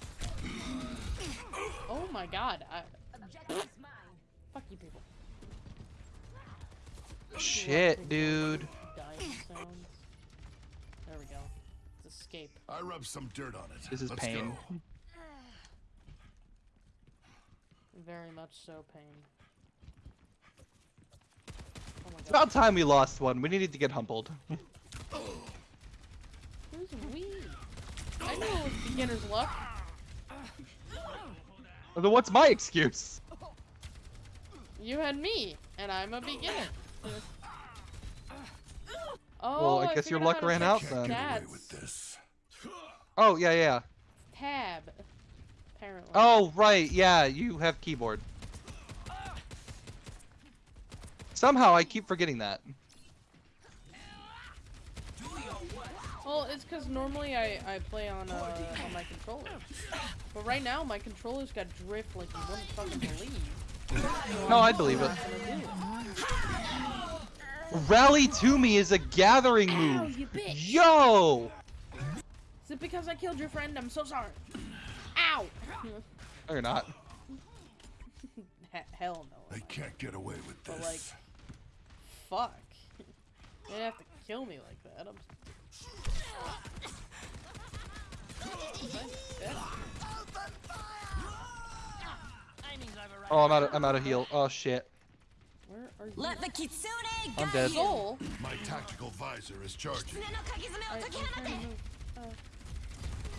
Oh my god. I... Fuck you people. Shit, dude. There we go. Let's escape. I rubbed some dirt on it. This is Let's pain. Go. Very much so pain. Oh my It's about time we lost one. We needed to get humbled. Who's we? I know it was beginner's luck. Then what's my excuse? You had me, and I'm a beginner. Oh, Well, I guess your luck how ran out then. Get away stats. with this. Oh yeah, yeah. Tab. Apparently. Oh right, yeah. You have keyboard. Somehow I keep forgetting that. Well, it's because normally I, I play on uh, on my controller, but right now my controller's got drift like you wouldn't fucking believe. No, I believe it. Rally to me is a gathering Ow, move. you bitch! Yo! Is it because I killed your friend? I'm so sorry. Ow! No, you're not. Hell no. They can't get away with this. But this. like, fuck. You didn't have to kill me like that. I'm Oh, I'm out of I'm out of heal. Oh shit. Where are you? Let the kitsune I'm dead. you. Soul. My tactical visor is charging. I, I'm trying. Uh,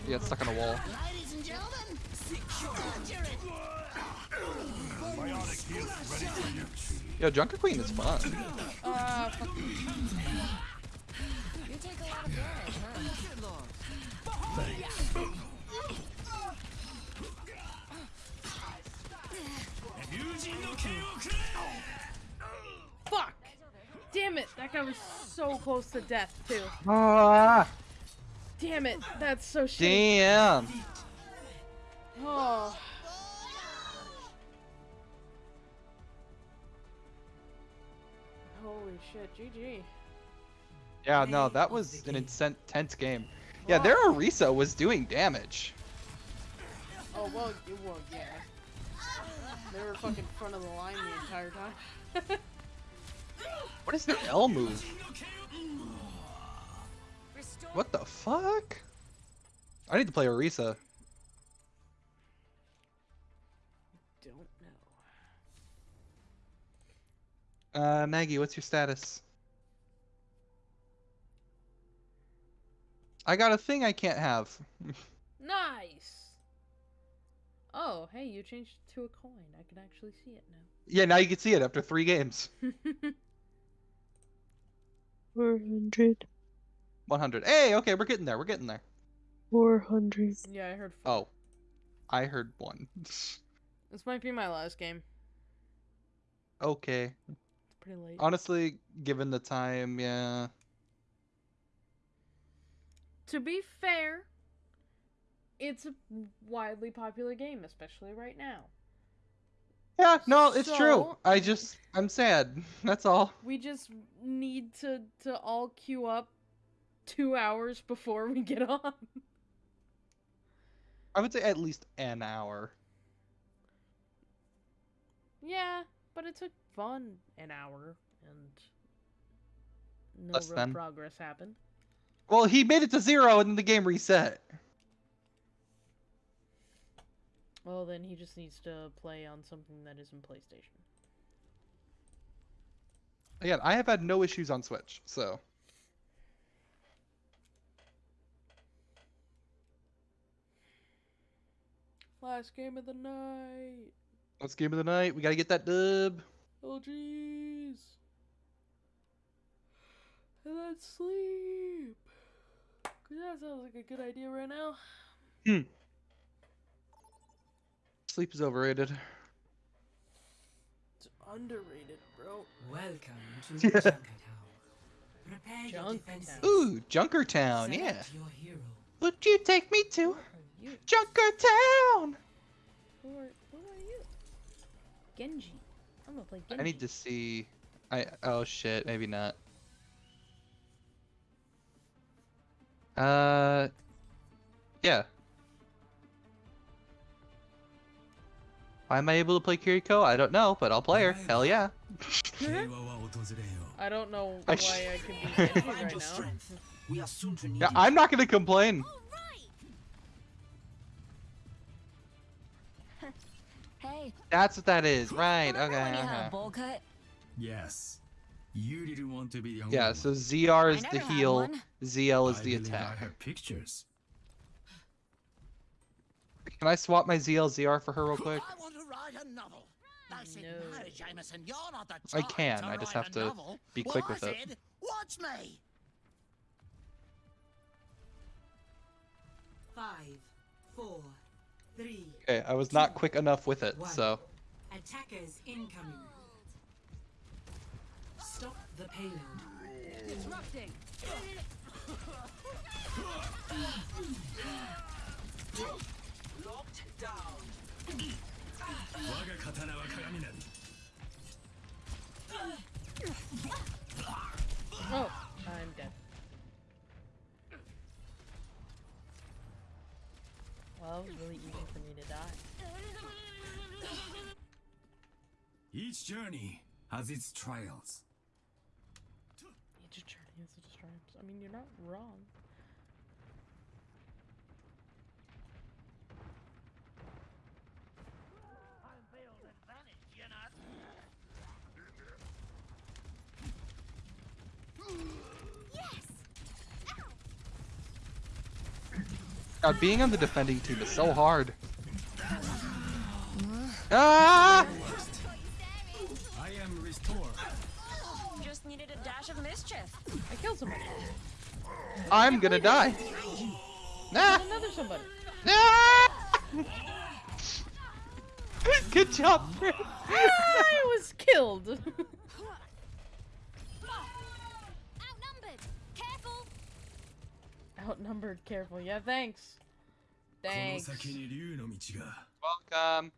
Yeah, it's stuck on a wall. Ladies and gentlemen, Bionic heal ready for use. Yo, Junker Queen is fun. Uh, fuck. You take a lot of damage, huh? Fuck! Damn it! That guy was so close to death, too. Ah, Damn it! That's so shitty. damn. Oh. Holy shit, GG. Yeah, no, that was an intense game. Yeah, their Orisa was doing damage. Oh, well, y- well, yeah. They were fucking front of the line the entire time. What is their L move? What the fuck? I need to play Orisa. Don't know. Uh, Maggie, what's your status? I got a thing I can't have. Nice! Oh, hey, you changed to a coin. I can actually see it now. yeah, now you can see it after three games. 400. 100. Hey, okay, we're getting there. We're getting there. 400. Yeah, I heard. Oh, I heard one. This might be my last game. okay. It's pretty late. Honestly, given the time, yeah. To be fair, it's a widely popular game, especially right now. Yeah, no, it's true. I just, I'm sad. That's all. We just need to to all queue up two hours before we get on. I would say at least an hour. yeah, but it took fun an hour and no Less real than. progress happened. Well, he made it to zero and then the game reset. Well, then he just needs to play on something that isn't PlayStation. Again, I have had no issues on Switch, so. Last game of the night. Let's game of the night. We gotta get that dub. Oh jeez. And then sleep. Cause that sounds like a good idea right now. Hmm. Sleep is overrated. It's underrated, bro. Welcome to Junkertown. Prepare your Junkertown. defenses. Ooh, Junkertown, yeah. Select your hero. Would you take me to You. Junkertown? Who are, who are you? Genji. I'm gonna play Genji. I need to see. I oh shit, maybe not. Uh, yeah. Why am I able to play Kiriko? I don't know, but I'll play her. Hell yeah. I don't know why I can be right now. We are soon to need yeah, I'm not gonna complain. Right. hey. That's what that is, right? Okay. Uh -huh. Yes. You didn't want to be the only Yeah, one. so ZR is I the heal. ZL is I the attack. I have pictures. Can I swap my ZL ZR for her real quick? I want to write a novel. I said, No. no, Jameson, you're not the I can, I just have to novel. be quick I with it. Watch me. Five, four, three. Okay, I was not quick enough with it, One. so. Attackers incoming the payload. Disrupting! Locked down. Oh, I'm dead. Well, it was really easy for me to die. Each journey has its trials. Each journey is a stripes. I mean, you're not wrong. God, being on the defending team is so hard. Ah! I am restored. Just needed a dash of mischief. I killed somebody. I'm gonna die. Nah. Another somebody. Nah! Good job, Fred. Ah, I was killed. Outnumbered, careful. Outnumbered. Careful. Yeah, thanks. Thanks. Welcome.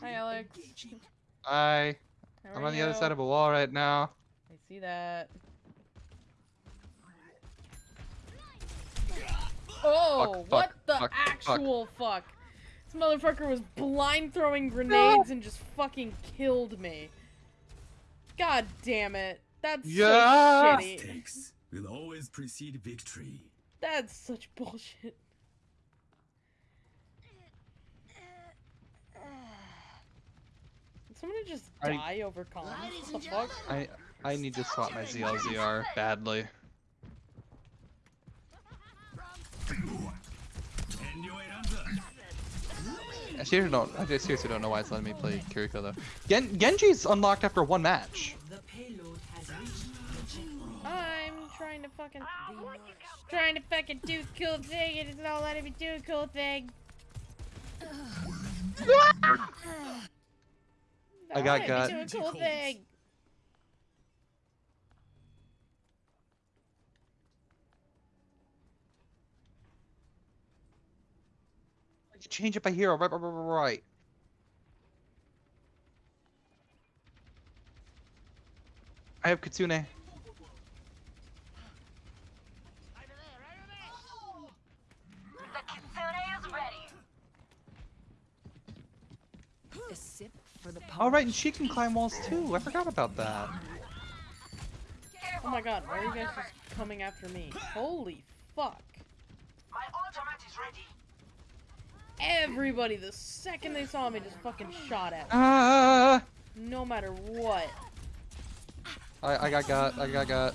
Hi, Alex. Hi. How I'm on the other side of a wall right now. I see that. Oh, Fuck, what fuck, the fuck, fuck. actual fuck? This motherfucker was blind throwing grenades and just fucking killed me. God damn it. That's Yeah. so shitty. Mistakes will always precede victory. That's such bullshit. Somebody just I- die over comms? What the fuck? I I need to swap my ZLZR badly. I seriously don't. I just seriously don't know why it's letting me play Kiriko though. Gen Genji's unlocked after one match. The payload has reached the checkpoint. I'm trying to fucking trying to fucking do a cool thing and it's not letting me do a cool thing. I got Not got. letting me do a cool thing. Change it by hero. Right, right, right, right. I have Kitsune. The Kitsune is ready. A sip for the All right, and she can climb walls too. I forgot about that. Oh my god, why are you guys just coming after me? Holy fuck. My ultimate is ready. Everybody, the second they saw me, just fucking shot at me. Ah! No matter what. I I got got. I got got.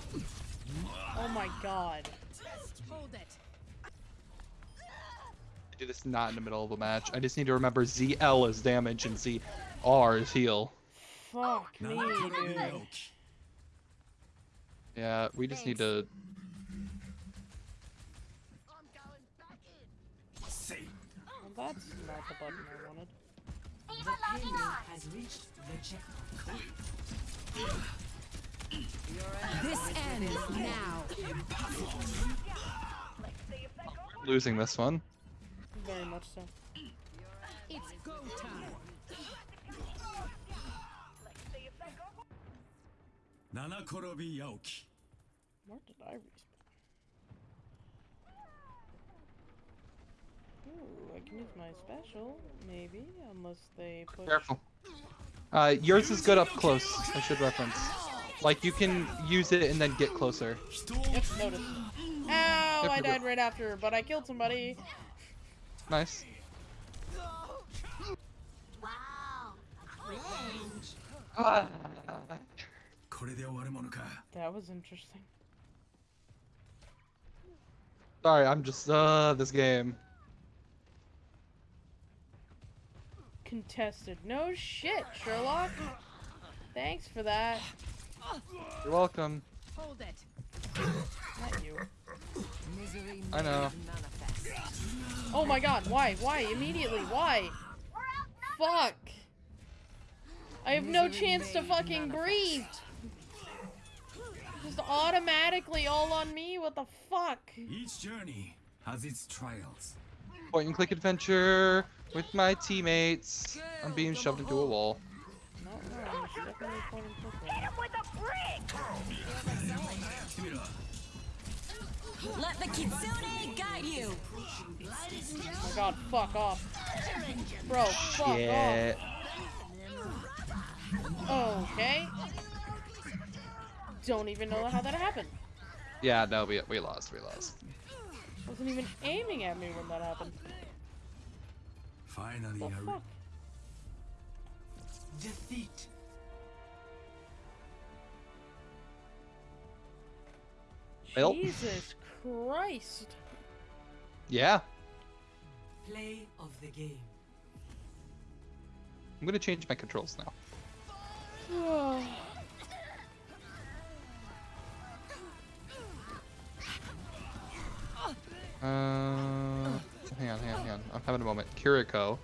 Oh my god. Hold it. I do this not in the middle of a match. I just need to remember ZL is damage and ZR is heal. Fuck me, dude. Yeah, we just need to. Well, that's not the button I wanted. The payload has reached the checkpoint. This ends now. Losing this one. Very much so. It's go time. 七転び八起き Where did I respawn? Ooh, I can use my special, maybe, unless they push. Careful. Uh, yours is good up close. I should reference. Like you can use it and then get closer. Yep, noticed. Ow, I you're good. died right after, but I killed somebody. Nice. Ah. これで終わるものか That was interesting. Sorry, I'm just uh this game. Contested. No shit, Sherlock. Thanks for that. You're welcome. Hold it. Not you. Misery I know. may manifest. Oh my god, why? Why? Immediately, why? Fuck. I have no chance to fucking breathe. Just automatically all on me? What the fuck? Each journey has its trials. Point and click adventure with my teammates. I'm being shoved into a wall. No, no, it's definitely point and click one. Let the kitsune guide you. Oh my god, fuck off. Bro, fuck Shit. off. Okay. Don't even know how that happened. Yeah, no, we we lost. We lost. Wasn't even aiming at me when that happened. Finally, The a fuck? Defeat. Jesus Christ. Yeah, Play of the game. I'm gonna change my controls now. Uh, hang on, hang on, hang on. I'm having a moment. Kiriko.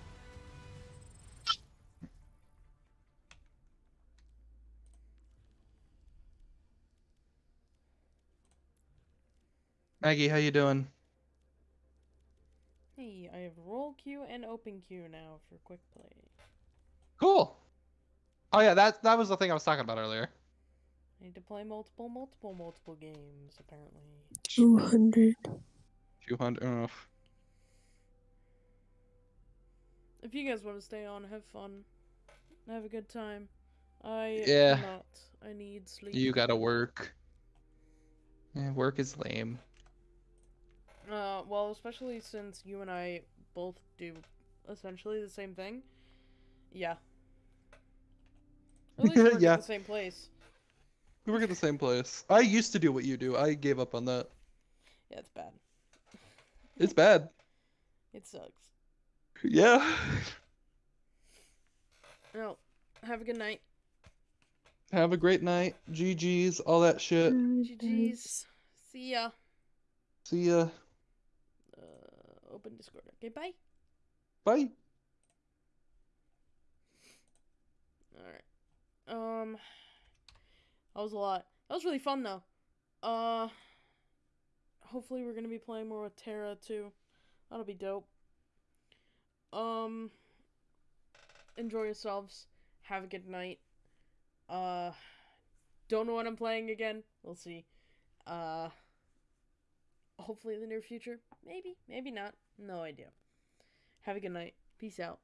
Maggie, how you doing? Hey, I have roll queue and open queue now for quick play. Cool. Oh yeah, that that was the thing I was talking about earlier. I need to play multiple, multiple, multiple games, apparently. 200. 200. Uh, If you guys want to stay on, have fun, have a good time. I Yeah. cannot. I need sleep. you gotta work. Yeah, work is lame. Uh, well, especially since you and I both do essentially the same thing. Yeah. At least we work Yeah. at the same place. We work at the same place. I used to do what you do. I gave up on that. Yeah, it's bad. It's bad. It sucks. Yeah. Well, have a good night. Have a great night. GG's, all that shit. GG's. See ya. See ya. Uh, open Discord. Okay, bye. Bye. Alright. Um That was a lot. That was really fun though. Uh hopefully we're gonna be playing more with Terra too. That'll be dope. Um enjoy yourselves. Have a good night. Uh don't know what I'm playing again. We'll see. Uh hopefully in the near future. Maybe, maybe not. No idea. Have a good night. Peace out.